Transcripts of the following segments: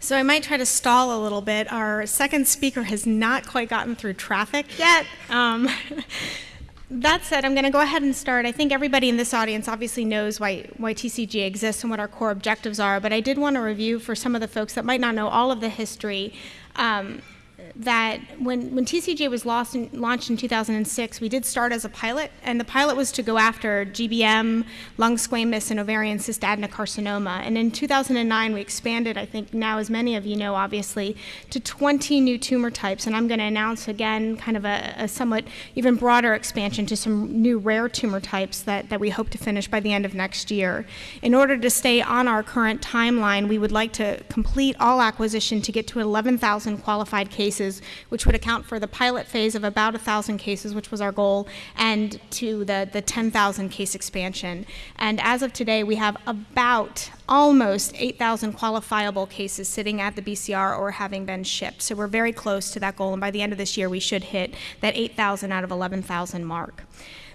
So I might try to stall a little bit. Our second speaker has not quite gotten through traffic yet. Um, that said, I'm going to go ahead and start. I think everybody in this audience obviously knows why, why TCGA exists and what our core objectives are, but I did want to review for some of the folks that might not know all of the history. Um, that when, when TCGA was in, launched in 2006, we did start as a pilot, and the pilot was to go after GBM, lung squamous, and ovarian cystadenocarcinoma. And in 2009, we expanded, I think now as many of you know, obviously, to 20 new tumor types. And I'm going to announce again kind of a, a, somewhat even broader expansion to some new rare tumor types that, that we hope to finish by the end of next year. In order to stay on our current timeline, we would like to complete all acquisition to get to 11,000 qualified cases cases, which would account for the pilot phase of about 1,000 cases, which was our goal, and to the, the 10,000 case expansion. And as of today, we have about almost 8,000 qualifiable cases sitting at the BCR or having been shipped. So we're very close to that goal, and by the end of this year, we should hit that 8,000 out of 11,000 mark.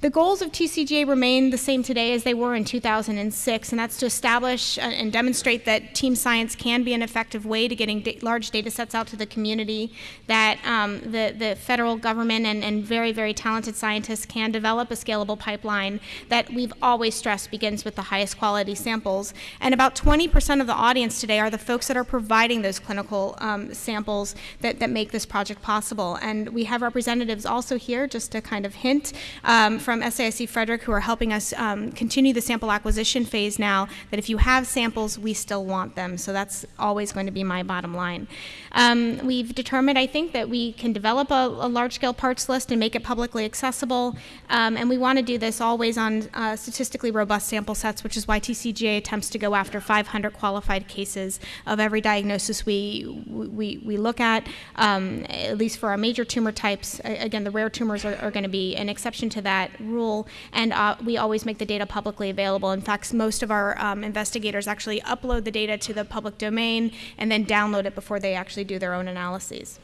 The goals of TCGA remain the same today as they were in 2006, and that's to establish and demonstrate that team science can be an effective way to getting da large data sets out to the community, that um, the, the federal government and, and very, very talented scientists can develop a scalable pipeline that we've always stressed begins with the highest quality samples. And about 20% of the audience today are the folks that are providing those clinical um, samples that, that make this project possible. And we have representatives also here, just to kind of hint, um, from SAIC Frederick who are helping us um, continue the sample acquisition phase now, that if you have samples, we still want them. So that's always going to be my bottom line. Um, we've determined, I think, that we can develop a, a large-scale parts list and make it publicly accessible. Um, and we want to do this always on uh, statistically robust sample sets, which is why TCGA attempts to go after 500 qualified cases of every diagnosis we, we, we look at, um, at least for our major tumor types. Again, the rare tumors are, are going to be an exception to that rule, and uh, we always make the data publicly available. In fact, most of our um, investigators actually upload the data to the public domain and then download it before they actually do their own analyses.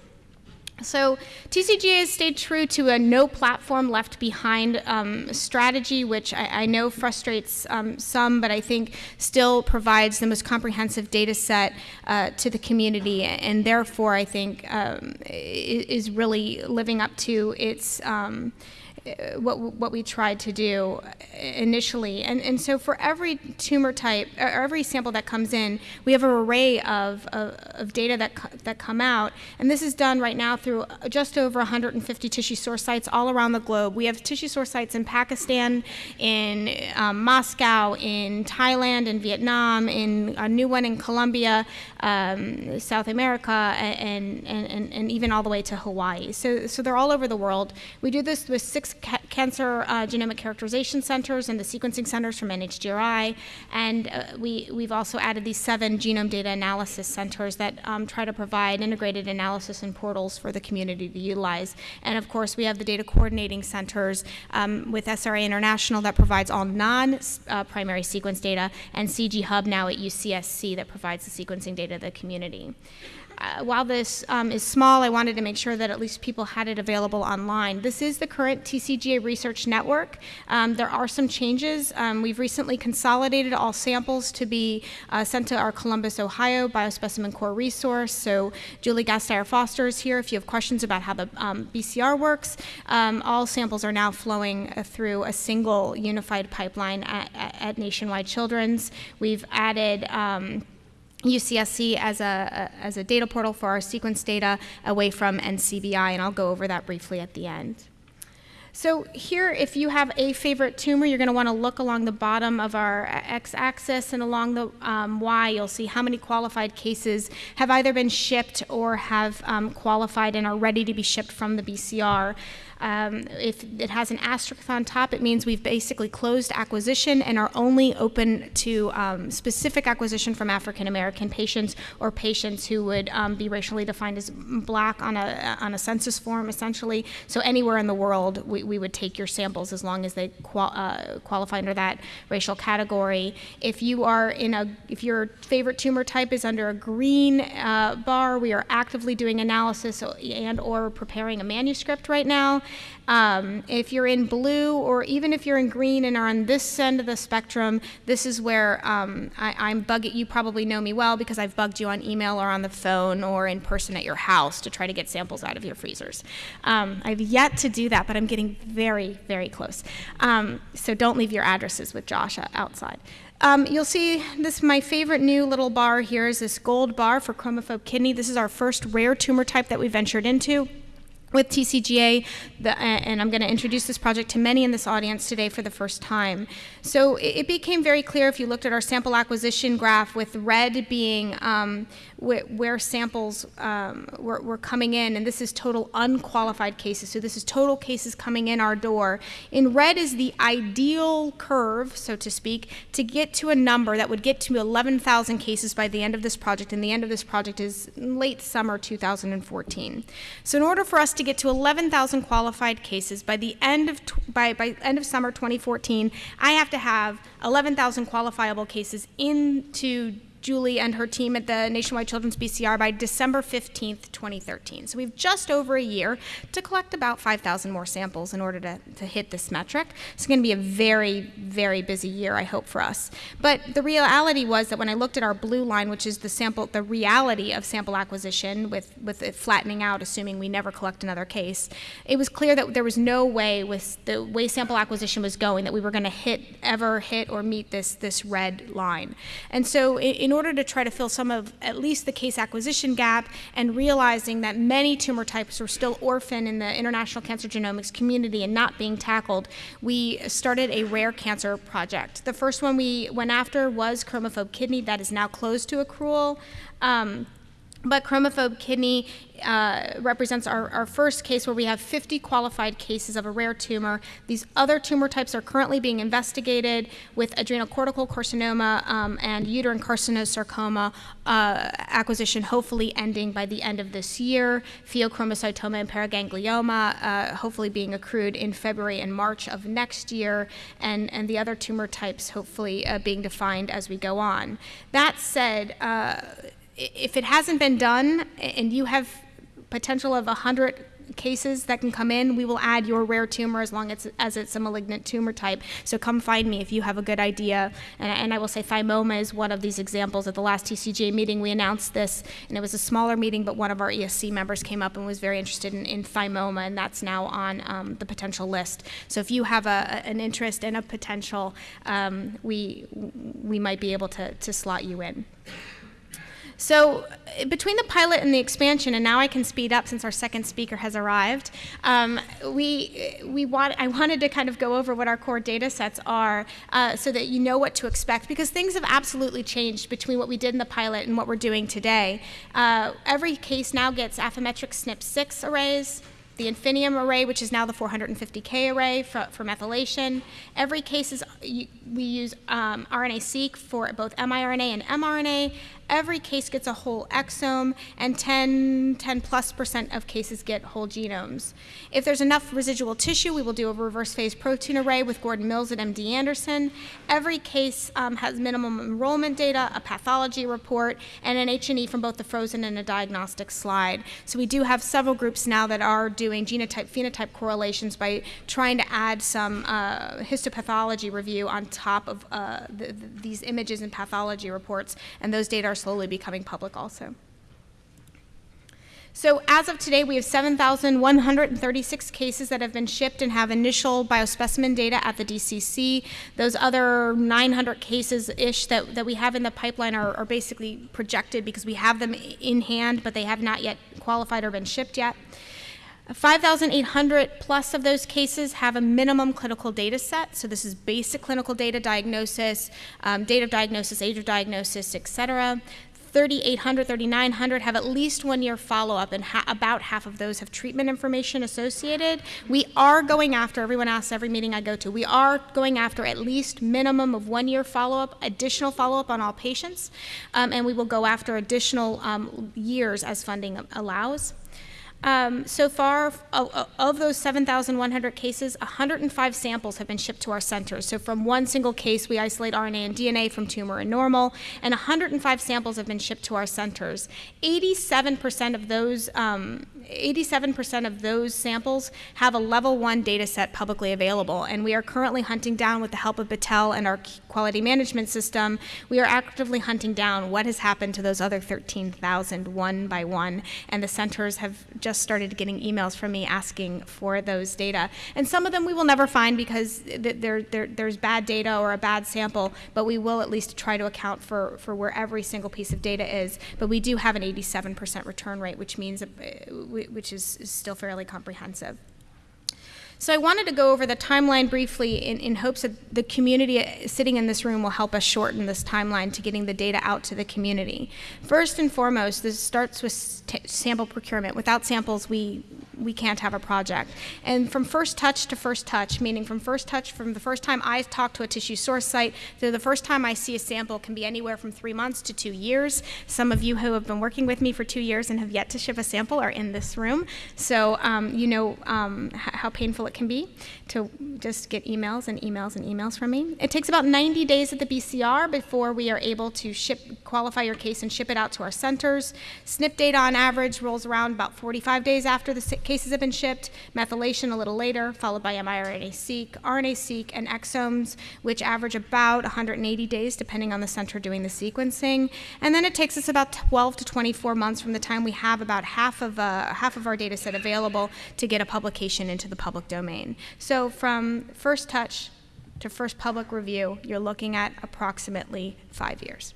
So TCGA has stayed true to a no platform left behind um, strategy, which I, I know frustrates um, some, but I think still provides the most comprehensive data set uh, to the community, and therefore I think um, is really living up to its um, what, what we tried to do initially. And, and so for every tumor type, or every sample that comes in, we have an array of, of, of data that, that come out. And this is done right now through just over 150 tissue source sites all around the globe. We have tissue source sites in Pakistan, in um, Moscow, in Thailand, in Vietnam, in a new one in Colombia, um, South America, and, and, and, and even all the way to Hawaii. So, so they're all over the world. We do this with six ca cancer uh, genomic characterization centers and the sequencing centers from NHGRI. And uh, we, we've also added these seven genome data analysis centers that um, try to provide integrated analysis and portals for the community to utilize. And of course, we have the data coordinating centers um, with SRA International that provides all non-primary uh, sequence data, and CGHub now at UCSC that provides the sequencing data to the community uh, while this um, is small, I wanted to make sure that at least people had it available online. This is the current TCGA Research Network. Um, there are some changes. Um, we've recently consolidated all samples to be uh, sent to our Columbus, Ohio Biospecimen Core resource. So Julie Gastier Foster is here if you have questions about how the um, BCR works. Um, all samples are now flowing uh, through a single unified pipeline at, at, at Nationwide Children's. We've added um, UCSC as a, as a data portal for our sequence data away from NCBI, and I'll go over that briefly at the end. So here, if you have a favorite tumor, you're going to want to look along the bottom of our x-axis and along the um, y, you'll see how many qualified cases have either been shipped or have um, qualified and are ready to be shipped from the BCR. Um, if it has an asterisk on top, it means we've basically closed acquisition and are only open to um, specific acquisition from African American patients or patients who would um, be racially defined as black on a, on a census form, essentially. So anywhere in the world, we, we would take your samples as long as they qual uh, qualify under that racial category. If you are in a, if your favorite tumor type is under a green uh, bar, we are actively doing analysis and or preparing a manuscript right now. Um, if you're in blue, or even if you're in green and are on this end of the spectrum, this is where um, I, am bugging. You probably know me well because I've bugged you on email or on the phone or in person at your house to try to get samples out of your freezers. Um, I've yet to do that, but I'm getting very, very close. Um, so don't leave your addresses with Josh outside. Um, you'll see this, my favorite new little bar here is this gold bar for chromophobe kidney. This is our first rare tumor type that we ventured into with TCGA, the, and I'm going to introduce this project to many in this audience today for the first time. So it, became very clear if you looked at our sample acquisition graph with red being um, wh where samples um, were, were, coming in, and this is total unqualified cases. So this is total cases coming in our door. In red is the ideal curve, so to speak, to get to a number that would get to 11,000 cases by the end of this project, and the end of this project is late summer 2014. So in order for us to get to 11,000 qualified cases by the end of by, by end of summer 2014, I have to have 11,000 qualifiable cases into Julie and her team at the Nationwide Children's BCR by December 15th, 2013. So we've just over a year to collect about 5,000 more samples in order to, to hit this metric. It's going to be a very, very busy year, I hope, for us. But the reality was that when I looked at our blue line, which is the sample, the reality of sample acquisition with, with it flattening out, assuming we never collect another case, it was clear that there was no way with the way sample acquisition was going that we were going to hit, ever hit or meet this, this red line. And so in, in order to try to fill some of at least the case acquisition gap and realizing that many tumor types were still orphan in the international cancer genomics community and not being tackled, we started a rare cancer project. The first one we went after was chromophobe kidney that is now closed to accrual. Um, but chromophobe kidney uh, represents our, our first case where we have 50 qualified cases of a rare tumor. These other tumor types are currently being investigated with adrenal cortical carcinoma um, and uterine carcinosarcoma uh, acquisition hopefully ending by the end of this year, pheochromocytoma and paraganglioma uh, hopefully being accrued in February and March of next year, and, and the other tumor types hopefully uh, being defined as we go on. That said, uh, if it hasn't been done and you have potential of 100 cases that can come in, we will add your rare tumor as long as, as it's a malignant tumor type. So come find me if you have a good idea. And, and I will say thymoma is one of these examples. At the last TCGA meeting, we announced this, and it was a smaller meeting, but one of our ESC members came up and was very interested in, in thymoma, and that's now on um, the potential list. So if you have a, an interest and a potential, um, we, we might be able to, to slot you in. So between the pilot and the expansion, and now I can speed up since our second speaker has arrived, um, we, we want, I wanted to kind of go over what our core data sets are uh, so that you know what to expect because things have absolutely changed between what we did in the pilot and what we're doing today. Uh, every case now gets Affymetrix SNP6 arrays, the Infinium array, which is now the 450K array for, for methylation. Every case is, we use um, RNA-seq for both miRNA and mRNA. Every case gets a whole exome, and 10, 10 plus percent of cases get whole genomes. If there's enough residual tissue, we will do a reverse phase protein array with Gordon Mills at MD Anderson. Every case um, has minimum enrollment data, a pathology report, and an H&E from both the frozen and a diagnostic slide. So we do have several groups now that are doing genotype-phenotype correlations by trying to add some uh, histopathology review on top of uh, the, the, these images and pathology reports, and those data are slowly becoming public also. So as of today, we have 7,136 cases that have been shipped and have initial biospecimen data at the DCC. Those other 900 cases-ish that, that we have in the pipeline are, are basically projected because we have them in hand, but they have not yet qualified or been shipped yet. 5,800 plus of those cases have a minimum clinical data set. So this is basic clinical data diagnosis, um, date of diagnosis, age of diagnosis, et cetera. 3,800, 3,900 have at least one year follow up, and ha about half of those have treatment information associated. We are going after, everyone asks every meeting I go to, we are going after at least minimum of one year follow up, additional follow up on all patients, um, and we will go after additional um, years as funding allows. Um, so far, of, those 7,100 cases, 105 samples have been shipped to our centers. So from one single case, we isolate RNA and DNA from tumor and normal, and 105 samples have been shipped to our centers. 87% of those um, 87% of those samples have a level one data set publicly available, and we are currently hunting down, with the help of Battelle and our quality management system, we are actively hunting down what has happened to those other 13,000 one by one, and the centers have just started getting emails from me asking for those data. And some of them we will never find because there, there, there's bad data or a bad sample, but we will at least try to account for, for where every single piece of data is. But we do have an 87% return rate, which means, uh, which is, is still fairly comprehensive. So I wanted to go over the timeline briefly in, in hopes that the community uh, sitting in this room will help us shorten this timeline to getting the data out to the community. First and foremost, this starts with sample procurement. Without samples, we, we can't have a project. And from first touch to first touch, meaning from first touch, from the first time I talk to a tissue source site to the first time I see a sample can be anywhere from three months to two years. Some of you who have been working with me for two years and have yet to ship a sample are in this room. So um, you know um, how painful it can be to just get emails and emails and emails from me. It takes about 90 days at the BCR before we are able to ship, qualify your case and ship it out to our centers. SNP data on average rolls around about 45 days after the cases have been shipped, methylation a little later, followed by mRNA-seq, RNA-seq, and exomes, which average about 180 days depending on the center doing the sequencing. And then it takes us about 12 to 24 months from the time we have about half of, uh, half of our data set available to get a publication into the public domain. So from first touch to first public review, you're looking at approximately five years.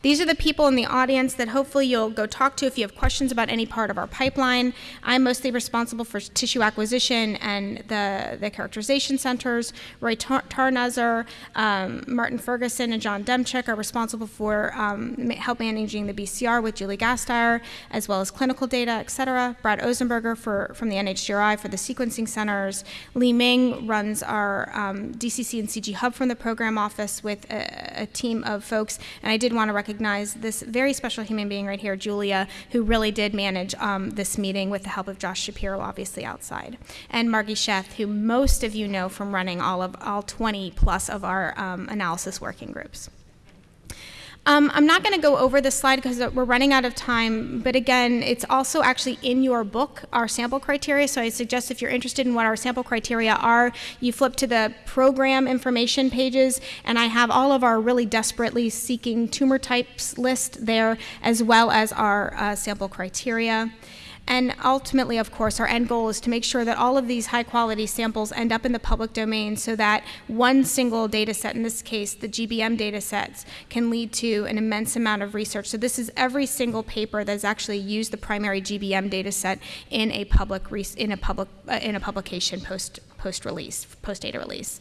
These are the people in the audience that hopefully you'll go talk to if you have questions about any part of our pipeline. I'm mostly responsible for tissue acquisition and the, the characterization centers. Roy Tarnuzzer, um, Martin Ferguson, and John Demchok are responsible for um, help managing the BCR with Julie Gastier, as well as clinical data, et cetera. Brad Ozenberger for, from the NHGRI for the sequencing centers. Liming runs our um, DCC and CGHub from the program office with a, a team of folks. And I did want to recognize this very special human being right here, Julia, who really did manage um, this meeting with the help of Josh Shapiro, obviously outside, and Margi Sheth, who most of you know from running all of all 20 plus of our um, analysis working groups. Um, I'm not going to go over this slide because we're running out of time, but again, it's also actually in your book, our sample criteria, so I suggest if you're interested in what our sample criteria are, you flip to the program information pages, and I have all of our really desperately seeking tumor types list there, as well as our uh, sample criteria. And ultimately, of course, our end goal is to make sure that all of these high quality samples end up in the public domain so that one single data set, in this case, the GBM data sets, can lead to an immense amount of research. So this is every single paper that's actually used the primary GBM data set in a public, in a public, uh, in a publication post, post release, post data release.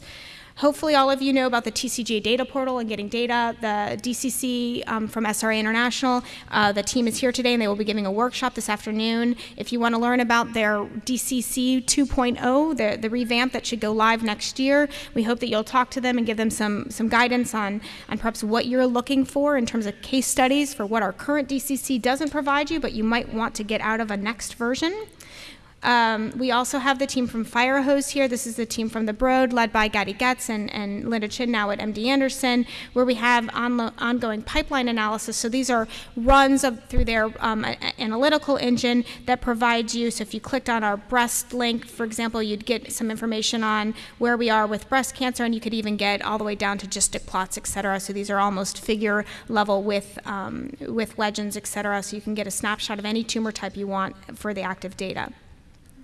Hopefully all of you know about the TCGA data portal and getting data. The DCC um, from SRA International, uh, the team is here today and they will be giving a workshop this afternoon. If you want to learn about their DCC 2.0, the, the revamp that should go live next year, we hope that you'll talk to them and give them some, some guidance on, on perhaps what you're looking for in terms of case studies for what our current DCC doesn't provide you, but you might want to get out of a next version. Um, we also have the team from Firehose here. This is the team from the Broad, led by Gadi Getz and, and Linda Chin now at MD Anderson, where we have on, ongoing pipeline analysis. So these are runs of, through their um, analytical engine that provides you. So if you clicked on our breast link, for example, you'd get some information on where we are with breast cancer, and you could even get all the way down to GISTIC plots, et cetera. So these are almost figure level with, um, with legends, et cetera. So you can get a snapshot of any tumor type you want for the active data.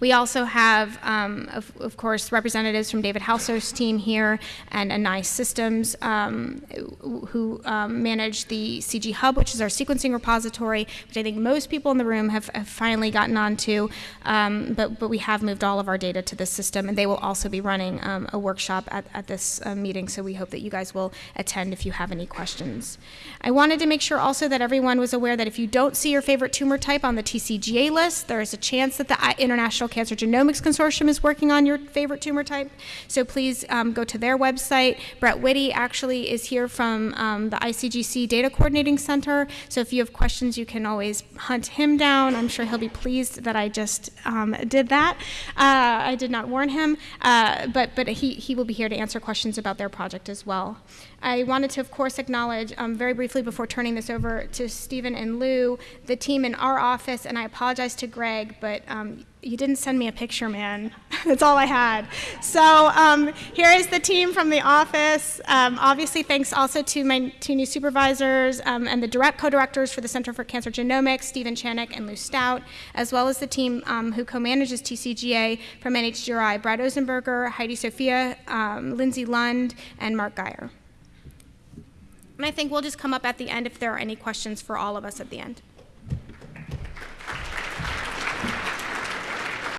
We also have, um, of, of, course, representatives from David Haussler's team here and Annai Systems um, who um, manage the CGHub, which is our sequencing repository, which I think most people in the room have, have finally gotten onto, um, but, but we have moved all of our data to this system, and they will also be running um, a workshop at, at this uh, meeting, so we hope that you guys will attend if you have any questions. I wanted to make sure also that everyone was aware that if you don't see your favorite tumor type on the TCGA list, there is a chance that the International Cancer Genomics Consortium is working on your favorite tumor type. So please um, go to their website. Brett Whitty actually is here from um, the ICGC Data Coordinating Center. So if you have questions, you can always hunt him down. I'm sure he'll be pleased that I just um, did that. Uh, I did not warn him, uh, but, but he, he will be here to answer questions about their project as well. I wanted to, of course, acknowledge um, very briefly before turning this over to Stephen and Lou, the team in our office, and I apologize to Greg, but um, you didn't send me a picture, man. That's all I had. So um, here is the team from the office. Um, obviously, thanks also to my two new supervisors um, and the direct co-directors for the Center for Cancer Genomics, Stephen Chanock and Lou Staudt, as well as the team um, who co-manages TCGA from NHGRI, Brad Ozenberger, Heidi Sofia, um, Lindsay Lund, and Mark Guyer. And I think we'll just come up at the end if there are any questions for all of us at the end.